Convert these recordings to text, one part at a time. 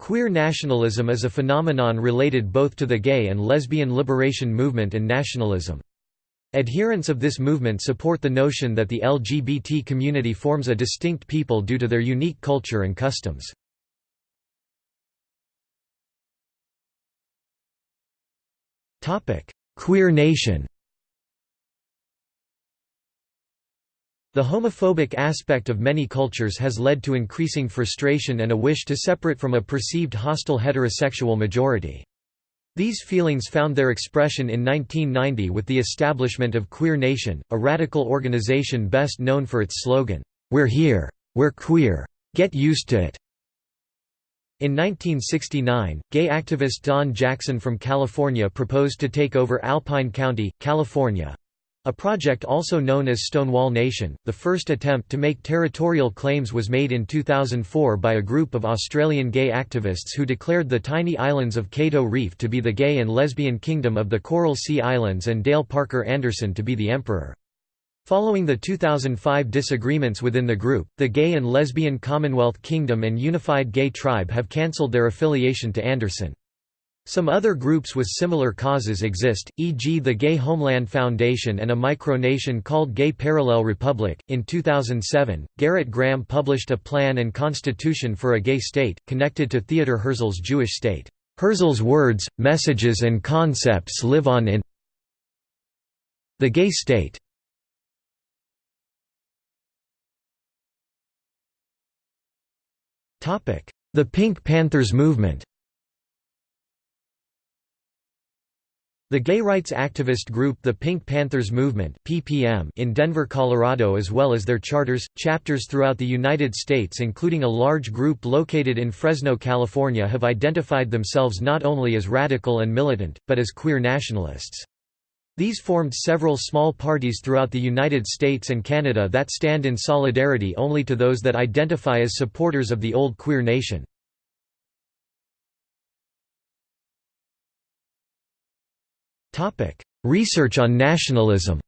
Queer nationalism is a phenomenon related both to the gay and lesbian liberation movement and nationalism. Adherents of this movement support the notion that the LGBT community forms a distinct people due to their unique culture and customs. Queer nation The homophobic aspect of many cultures has led to increasing frustration and a wish to separate from a perceived hostile heterosexual majority. These feelings found their expression in 1990 with the establishment of Queer Nation, a radical organization best known for its slogan, "'We're here. We're queer. Get used to it'". In 1969, gay activist Don Jackson from California proposed to take over Alpine County, California, a project also known as Stonewall Nation, the first attempt to make territorial claims was made in 2004 by a group of Australian gay activists who declared the tiny islands of Cato Reef to be the gay and lesbian kingdom of the Coral Sea Islands and Dale Parker Anderson to be the emperor. Following the 2005 disagreements within the group, the Gay and Lesbian Commonwealth Kingdom and Unified Gay Tribe have cancelled their affiliation to Anderson. Some other groups with similar causes exist, e.g., the Gay Homeland Foundation and a micronation called Gay Parallel Republic. In 2007, Garrett Graham published a plan and constitution for a gay state, connected to Theodor Herzl's Jewish state. Herzl's words, messages, and concepts live on in the gay state. The Pink Panthers movement The gay rights activist group the Pink Panthers Movement (PPM) in Denver, Colorado as well as their charters, chapters throughout the United States including a large group located in Fresno, California have identified themselves not only as radical and militant, but as queer nationalists. These formed several small parties throughout the United States and Canada that stand in solidarity only to those that identify as supporters of the old queer nation. Research on nationalism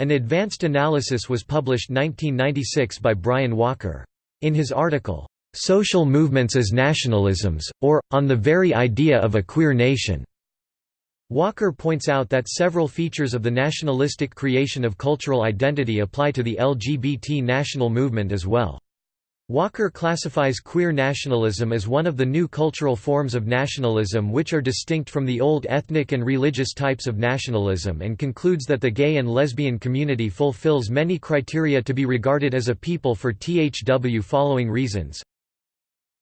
An advanced analysis was published 1996 by Brian Walker. In his article, "'Social Movements as Nationalisms, or, on the Very Idea of a Queer Nation' Walker points out that several features of the nationalistic creation of cultural identity apply to the LGBT national movement as well. Walker classifies queer nationalism as one of the new cultural forms of nationalism which are distinct from the old ethnic and religious types of nationalism and concludes that the gay and lesbian community fulfills many criteria to be regarded as a people for THW following reasons.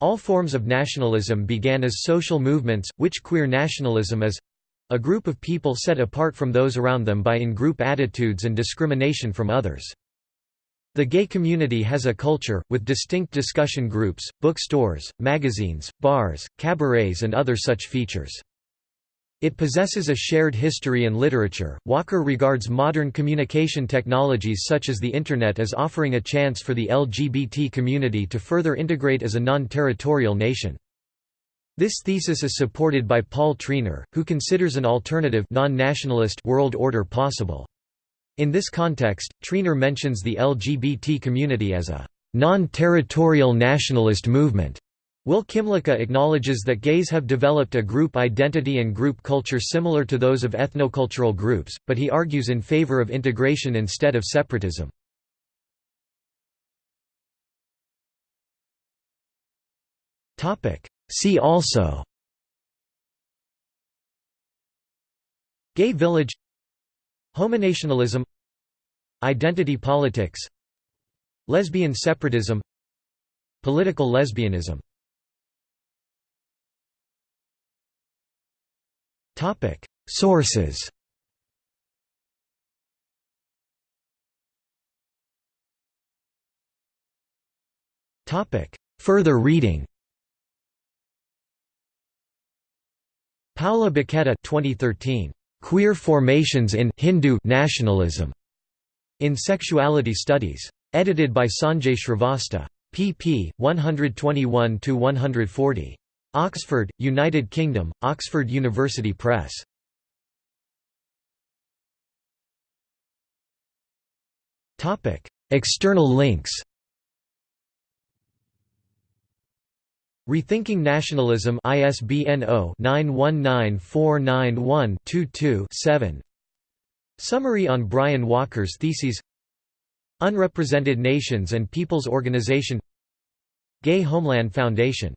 All forms of nationalism began as social movements, which queer nationalism is a group of people set apart from those around them by in-group attitudes and discrimination from others. The gay community has a culture, with distinct discussion groups, bookstores, magazines, bars, cabarets and other such features. It possesses a shared history and literature. Walker regards modern communication technologies such as the Internet as offering a chance for the LGBT community to further integrate as a non-territorial nation. This thesis is supported by Paul Treanor, who considers an alternative non-nationalist world order possible. In this context, Treanor mentions the LGBT community as a non-territorial nationalist movement. Will Kymlicka acknowledges that gays have developed a group identity and group culture similar to those of ethnocultural groups, but he argues in favor of integration instead of separatism. See also Gay village Homonationalism Identity politics Lesbian separatism Political lesbianism. Sources. Topic. Further reading. Paola Bacchetta 2013 Queer Formations in Hindu Nationalism in Sexuality Studies. Edited by Sanjay Shrivastava. pp. 121–140. Oxford, United Kingdom, Oxford University Press. External links Rethinking Nationalism ISBN 0-919491-22-7 Summary on Brian Walker's theses Unrepresented Nations and Peoples Organization. Gay Homeland Foundation